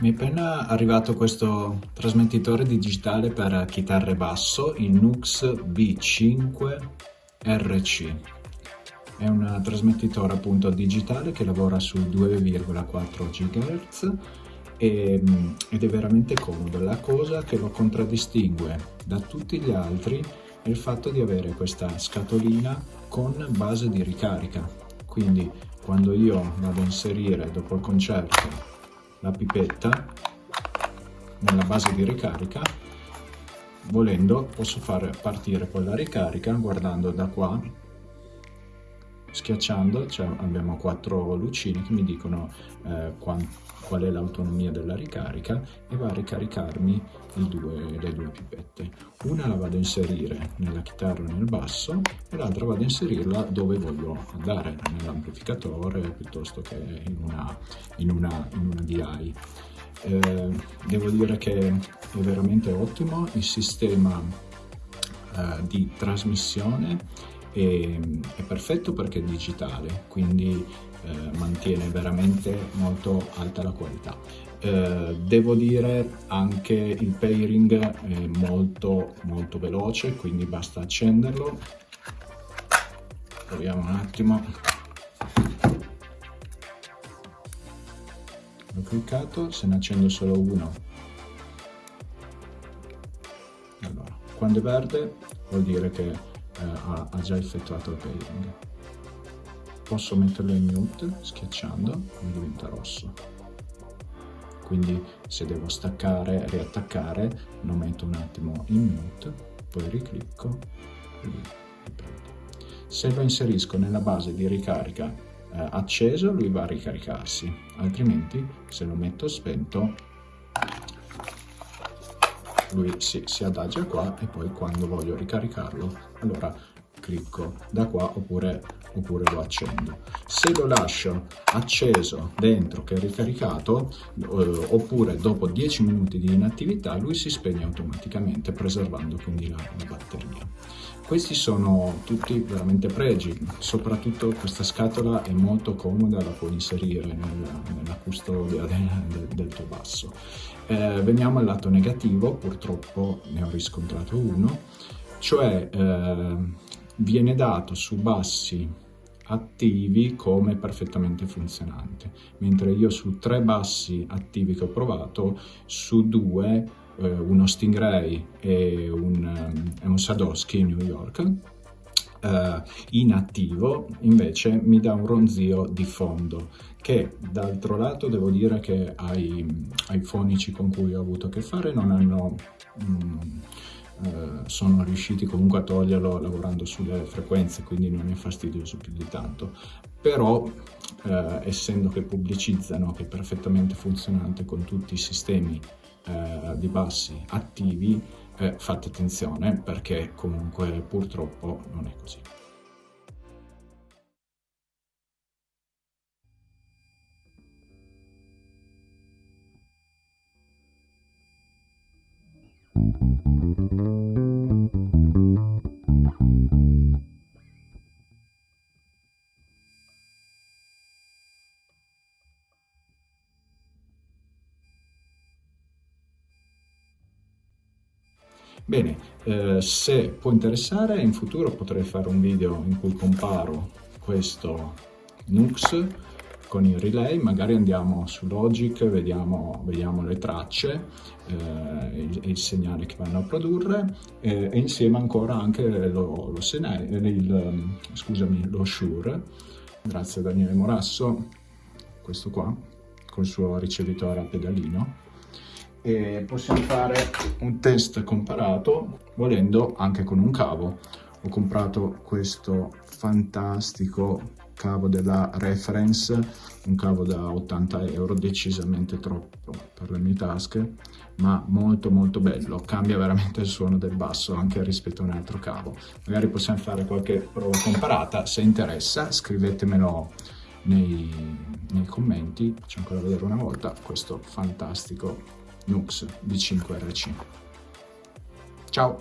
Mi è appena arrivato questo trasmettitore digitale per chitarre basso, il Nux B5RC. È un trasmettitore appunto digitale che lavora su 2,4 GHz e, ed è veramente comodo. La cosa che lo contraddistingue da tutti gli altri è il fatto di avere questa scatolina con base di ricarica. Quindi quando io vado a inserire dopo il concerto la pipetta nella base di ricarica. Volendo posso fare partire poi la ricarica guardando da qua schiacciando cioè abbiamo quattro lucine che mi dicono eh, qual, qual è l'autonomia della ricarica e va a ricaricarmi due, le due pipette. Una la vado a inserire nella chitarra nel basso e l'altra vado a inserirla dove voglio andare nell'amplificatore piuttosto che in una, in una, in una DI eh, devo dire che è veramente ottimo il sistema eh, di trasmissione è, è perfetto perché è digitale, quindi eh, mantiene veramente molto alta la qualità. Eh, devo dire anche il pairing è molto molto veloce, quindi basta accenderlo. Proviamo un attimo. L'ho cliccato, se ne accendo solo uno. Allora, quando è verde vuol dire che ha, ha, già effettuato il pairing. Posso metterlo in mute schiacciando e diventa rosso. Quindi se devo staccare riattaccare lo metto un attimo in mute, poi riclicco e riprendo. Se lo inserisco nella base di ricarica eh, acceso lui va a ricaricarsi, altrimenti se lo metto spento lui si, si adagia qua e poi quando voglio ricaricarlo allora clicco da qua oppure, oppure lo accendo. Se lo lascio acceso dentro che è ricaricato eh, oppure dopo 10 minuti di inattività lui si spegne automaticamente preservando quindi la, la batteria. Questi sono tutti veramente pregi, soprattutto questa scatola è molto comoda, la puoi inserire nella, nella custodia del, del, del, tuo basso. Eh, veniamo al lato negativo, purtroppo ne ho riscontrato uno, cioè eh, viene dato su bassi attivi come perfettamente funzionante, mentre io su tre bassi attivi che ho provato, su due, uno Stingray e un, um, un Sadowski New York, Uh, in attivo invece mi dà un ronzio di fondo che d'altro lato devo dire che ai, ai, fonici con cui ho avuto a che fare non hanno mm, eh, sono riusciti comunque a toglierlo lavorando sulle frequenze, quindi non è fastidioso più di tanto. Però, eh, essendo che pubblicizzano che è perfettamente funzionante con tutti i sistemi eh, di bassi attivi, eh, fate attenzione perché comunque purtroppo non è così. Bene, eh, se può interessare, in futuro potrei fare un video in cui comparo questo Nux con il relay, magari andiamo su Logic, vediamo, vediamo le tracce eh, il, il, segnale che vanno a produrre eh, e insieme ancora anche lo, lo, Senai, il, scusami, lo Shure, grazie a Daniele Morasso, questo qua, col suo ricevitore a pedalino e possiamo fare un test comparato volendo anche con un cavo. Ho comprato questo fantastico cavo della Reference, un cavo da 80 euro, decisamente troppo per le mie tasche, ma molto molto bello, cambia veramente il suono del basso anche rispetto a un altro cavo. Magari possiamo fare qualche prova comparata, se interessa scrivetemelo nei, nei commenti, faccio ancora vedere una volta questo fantastico Nux V5RC. Ciao!